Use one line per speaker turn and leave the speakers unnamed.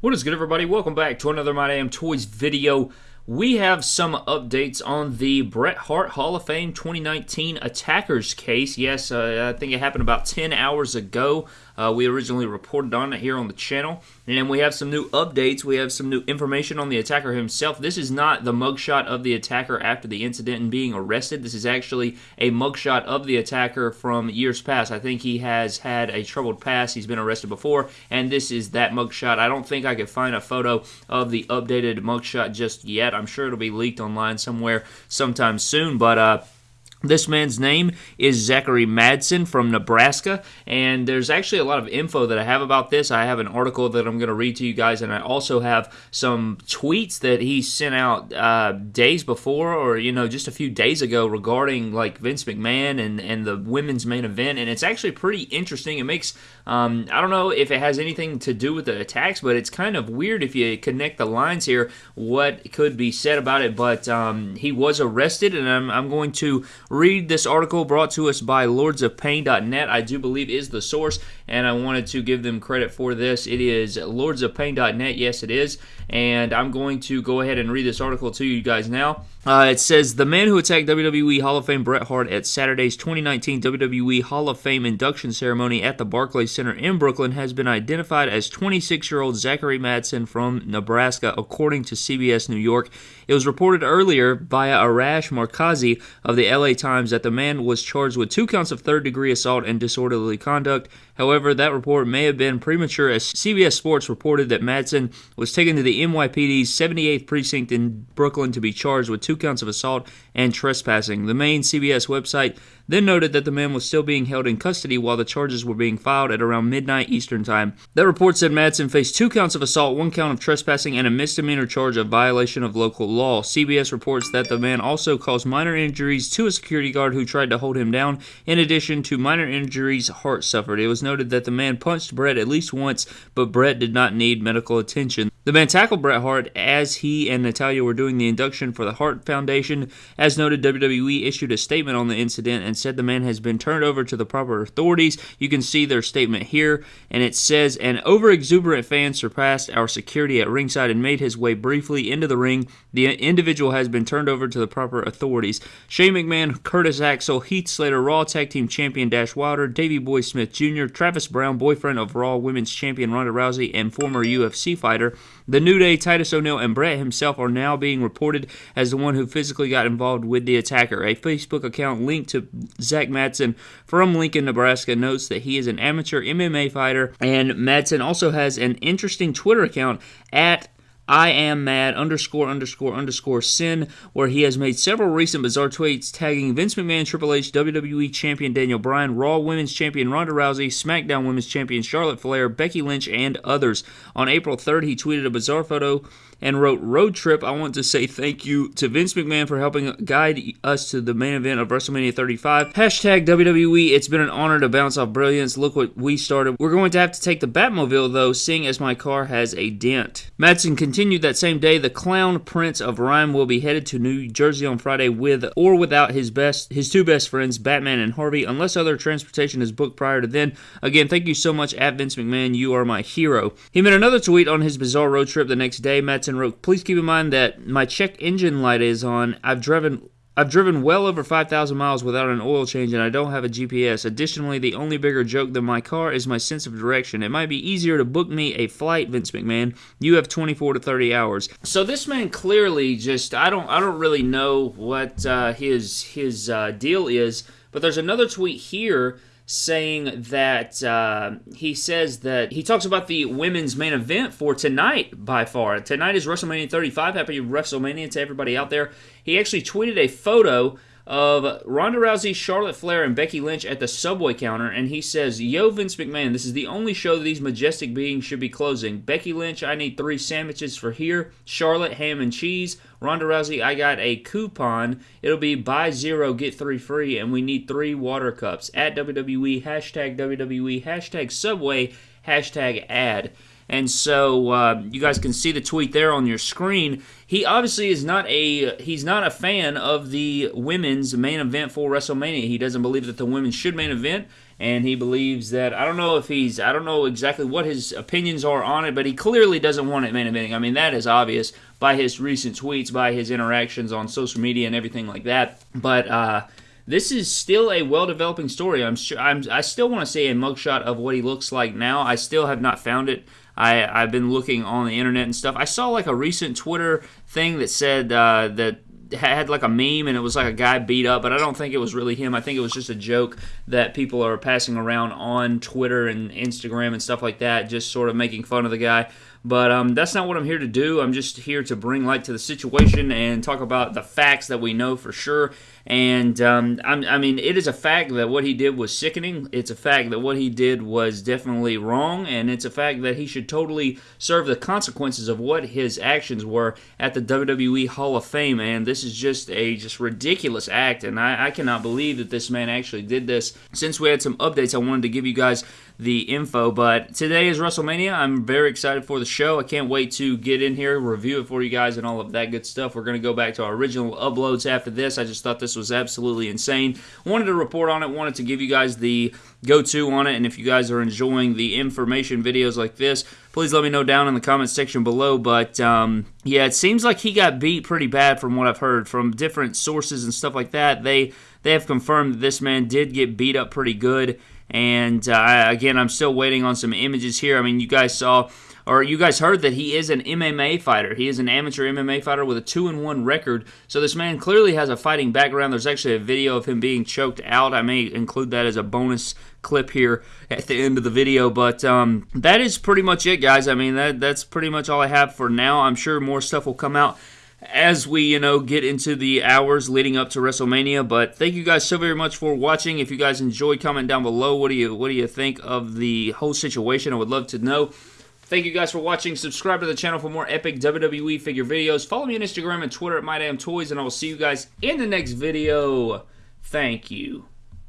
What is good, everybody? Welcome back to another My Damn Toys video. We have some updates on the Bret Hart Hall of Fame 2019 Attackers case. Yes, uh, I think it happened about 10 hours ago. Uh, we originally reported on it here on the channel. And we have some new updates. We have some new information on the attacker himself. This is not the mugshot of the attacker after the incident and being arrested. This is actually a mugshot of the attacker from years past. I think he has had a troubled past. He's been arrested before, and this is that mugshot. I don't think I could find a photo of the updated mugshot just yet. I'm sure it'll be leaked online somewhere sometime soon, but uh, this man's name is Zachary Madsen from Nebraska, and there's actually a lot of info that I have about this. I have an article that I'm going to read to you guys, and I also have some tweets that he sent out uh, days before, or you know, just a few days ago, regarding like Vince McMahon and and the women's main event, and it's actually pretty interesting. It makes um, I don't know if it has anything to do with the attacks, but it's kind of weird if you connect the lines here. What could be said about it? But um, he was arrested, and I'm I'm going to read this article brought to us by lordsofpain.net. I do believe is the source, and I wanted to give them credit for this. It is lordsofpain.net. Yes, it is. And I'm going to go ahead and read this article to you guys now. Uh, it says the man who attacked WWE Hall of Fame Bret Hart at Saturday's 2019 WWE Hall of Fame induction ceremony at the Barclays Center in Brooklyn has been identified as 26 year old Zachary Madsen from Nebraska, according to CBS New York. It was reported earlier via Arash Markazi of the LA Times that the man was charged with two counts of third degree assault and disorderly conduct. However, that report may have been premature as CBS Sports reported that Madsen was taken to the NYPD's 78th precinct in Brooklyn to be charged with two counts of assault and trespassing. The main CBS website then noted that the man was still being held in custody while the charges were being filed at around midnight Eastern Time. That report said Madsen faced two counts of assault, one count of trespassing, and a misdemeanor charge of violation of local law. CBS reports that the man also caused minor injuries to a security guard who tried to hold him down. In addition to minor injuries, Hart suffered. It was noted that the man punched Bret at least once, but Bret did not need medical attention. The man tackled Bret Hart as he and Natalya were doing the induction for the Hart Foundation. As noted, WWE issued a statement on the incident and said the man has been turned over to the proper authorities. You can see their statement here, and it says An over exuberant fan surpassed our security at ringside and made his way briefly into the ring. The individual has been turned over to the proper authorities. Shane McMahon, Curtis Axel, Heath Slater, Raw Tag Team Champion Dash Wilder, Davey Boy Smith Jr., Travis Browne, boyfriend of Raw Women's Champion Ronda Rousey, and former UFC fighter. The New Day, Titus O'Neil, and Bret himself are now being reported as the one who physically got involved with the attacker. A Facebook account linked to Zach Madsen from Lincoln, Nebraska notes that he is an amateur MMA fighter, and Madsen also has an interesting Twitter account at I am mad underscore underscore underscore sin, where he has made several recent bizarre tweets tagging Vince McMahon, Triple H, WWE Champion Daniel Bryan, Raw Women's Champion Ronda Rousey, SmackDown Women's Champion Charlotte Flair, Becky Lynch, and others. On April 3rd, he tweeted a bizarre photo and wrote Road Trip. I want to say thank you to Vince McMahon for helping guide us to the main event of WrestleMania 35. Hashtag WWE. It's been an honor to bounce off brilliance. Look what we started. We're going to have to take the Batmobile though, seeing as my car has a dent. Madsen continued that same day. The Clown Prince of Rhyme will be headed to New Jersey on Friday with or without his best his two best friends, Batman and Harvey, unless other transportation is booked prior to then. Again, thank you so much at Vince McMahon. You are my hero. He made another tweet on his bizarre road trip the next day. Madsen wrote, Please keep in mind that my check engine light is on. I've driven I've driven well over 5,000 miles without an oil change and I don't have a GPS. Additionally, the only bigger joke than my car is my sense of direction. It might be easier to book me a flight, Vince McMahon. You have 24 to 30 hours. So this man clearly just I don't I don't really know what uh, his his uh, deal is, but there's another tweet here saying that uh, he says that he talks about the women's main event for tonight by far. Tonight is WrestleMania 35. Happy WrestleMania to everybody out there. He actually tweeted a photo of Ronda Rousey, Charlotte Flair, and Becky Lynch at the subway counter, and he says, Yo, Vince McMahon, this is the only show that these majestic beings should be closing. Becky Lynch, I need three sandwiches for here. Charlotte, ham and cheese. Ronda Rousey, I got a coupon. It'll be buy zero, get three free, and we need three water cups. At WWE, hashtag WWE, hashtag Subway, hashtag ad. And so uh, you guys can see the tweet there on your screen. He obviously is not a he's not a fan of the women's main event for WrestleMania. He doesn't believe that the women should main event and he believes that I don't know if he's I don't know exactly what his opinions are on it, but he clearly doesn't want it main eventing. I mean that is obvious by his recent tweets, by his interactions on social media and everything like that. But uh, this is still a well-developing story. I'm sure I'm, I still want to see a mugshot of what he looks like now. I still have not found it. I, I've been looking on the internet and stuff. I saw like a recent Twitter thing that said uh, that had like a meme and it was like a guy beat up, but I don't think it was really him. I think it was just a joke that people are passing around on Twitter and Instagram and stuff like that, just sort of making fun of the guy. But um, that's not what I'm here to do. I'm just here to bring light to the situation and talk about the facts that we know for sure. And um, I mean, it is a fact that what he did was sickening. It's a fact that what he did was definitely wrong, and it's a fact that he should totally serve the consequences of what his actions were at the WWE Hall of Fame. And this is just a just ridiculous act, and I, I cannot believe that this man actually did this. Since we had some updates, I wanted to give you guys the info. But today is WrestleMania. I'm very excited for the show. I can't wait to get in here, review it for you guys, and all of that good stuff. We're going to go back to our original uploads after this. I just thought this was absolutely insane. Wanted to report on it, wanted to give you guys the go to on it. And if you guys are enjoying the information videos like this, please let me know down in the comments section below. But um, yeah, it seems like he got beat pretty bad from what I've heard from different sources and stuff like that. They they have confirmed that this man did get beat up pretty good. And uh, again, I'm still waiting on some images here. I mean, you guys saw or you guys heard that he is an MMA fighter. He is an amateur MMA fighter with a 2 and 1 record. So this man clearly has a fighting background. There's actually a video of him being choked out. I may include that as a bonus clip here at the end of the video, but um, that is pretty much it, guys. I mean, that that's pretty much all I have for now. I'm sure more stuff will come out as we, you know, get into the hours leading up to WrestleMania. But thank you guys so very much for watching. If you guys enjoyed, comment down below. What do you what do you think of the whole situation? I would love to know. Thank you guys for watching. Subscribe to the channel for more epic WWE figure videos. Follow me on Instagram and Twitter at MyDamnToys, and I will see you guys in the next video. Thank you.